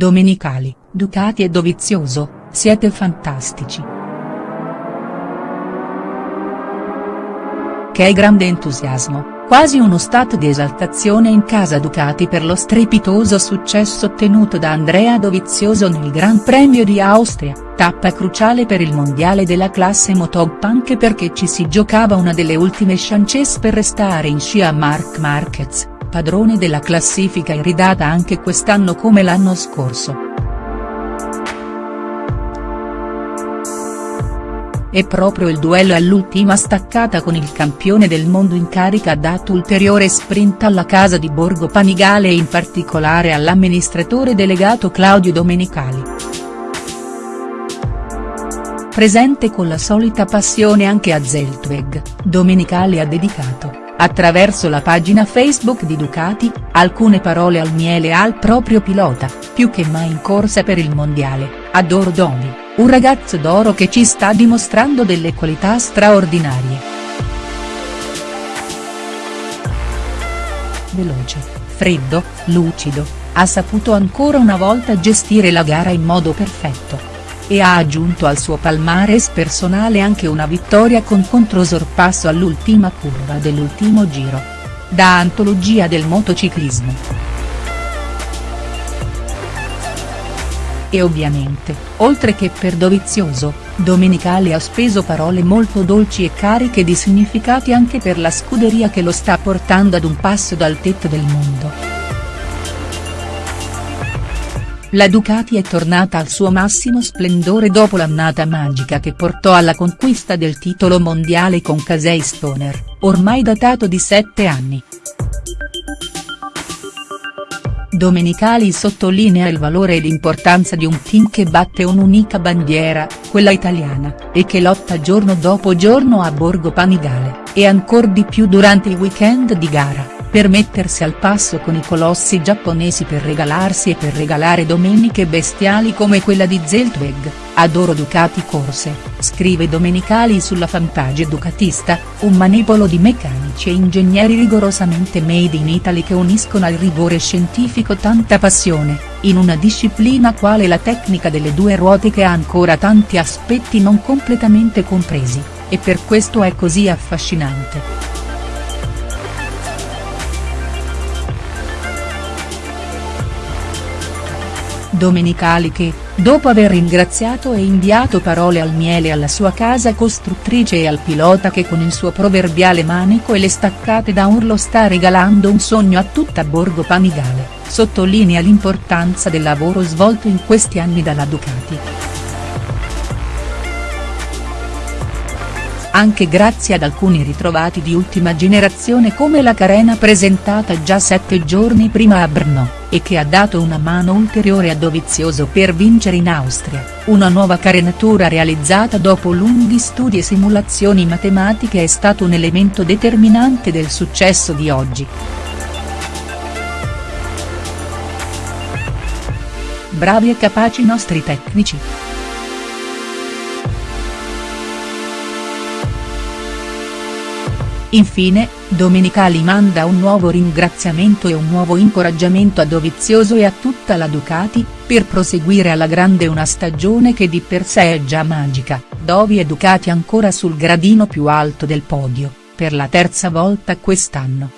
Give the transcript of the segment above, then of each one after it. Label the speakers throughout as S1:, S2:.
S1: Domenicali, Ducati e Dovizioso, siete fantastici. Che grande entusiasmo, quasi uno stato di esaltazione in casa Ducati per lo strepitoso successo ottenuto da Andrea Dovizioso nel Gran Premio di Austria, tappa cruciale per il mondiale della classe Motop anche perché ci si giocava una delle ultime chances per restare in scia a Marc Marquez, padrone della classifica iridata anche quest'anno come l'anno scorso. E proprio il duello all'ultima staccata con il campione del mondo in carica ha dato ulteriore sprint alla casa di Borgo Panigale e in particolare all'amministratore delegato Claudio Domenicali. Presente con la solita passione anche a Zeltweg, Domenicali ha dedicato, attraverso la pagina Facebook di Ducati, alcune parole al miele al proprio pilota, più che mai in corsa per il mondiale, adoro Domi un ragazzo d'oro che ci sta dimostrando delle qualità straordinarie. Veloce, freddo, lucido, ha saputo ancora una volta gestire la gara in modo perfetto. E ha aggiunto al suo palmares personale anche una vittoria con controsorpasso all'ultima curva dell'ultimo giro. Da antologia del motociclismo. E ovviamente, oltre che per Dovizioso, Domenicali ha speso parole molto dolci e cariche di significati anche per la scuderia che lo sta portando ad un passo dal tetto del mondo. La Ducati è tornata al suo massimo splendore dopo l'annata magica che portò alla conquista del titolo mondiale con Casey Stoner, ormai datato di sette anni. Domenicali sottolinea il valore e l'importanza di un team che batte un'unica bandiera, quella italiana, e che lotta giorno dopo giorno a Borgo Panigale, e ancor di più durante i weekend di gara per mettersi al passo con i colossi giapponesi per regalarsi e per regalare domeniche bestiali come quella di Zeltweg, adoro Ducati corse, scrive Domenicali sulla fanpage Ducatista, un manipolo di meccanici e ingegneri rigorosamente made in Italy che uniscono al rigore scientifico tanta passione, in una disciplina quale la tecnica delle due ruote che ha ancora tanti aspetti non completamente compresi, e per questo è così affascinante. Domenicali che, dopo aver ringraziato e inviato parole al miele alla sua casa costruttrice e al pilota che con il suo proverbiale manico e le staccate da urlo sta regalando un sogno a tutta Borgo Panigale, sottolinea l'importanza del lavoro svolto in questi anni dalla Ducati. Anche grazie ad alcuni ritrovati di ultima generazione come la carena presentata già sette giorni prima a Brno e che ha dato una mano ulteriore a Dovizioso per vincere in Austria, una nuova carenatura realizzata dopo lunghi studi e simulazioni matematiche è stato un elemento determinante del successo di oggi. Bravi e capaci nostri tecnici. Infine, Domenicali manda un nuovo ringraziamento e un nuovo incoraggiamento a Dovizioso e a tutta la Ducati, per proseguire alla grande una stagione che di per sé è già magica, Dovi e Ducati ancora sul gradino più alto del podio, per la terza volta quest'anno.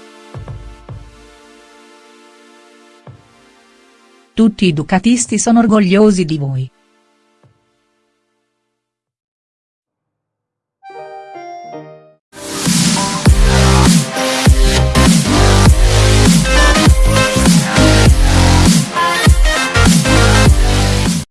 S1: Tutti i ducatisti sono orgogliosi di voi.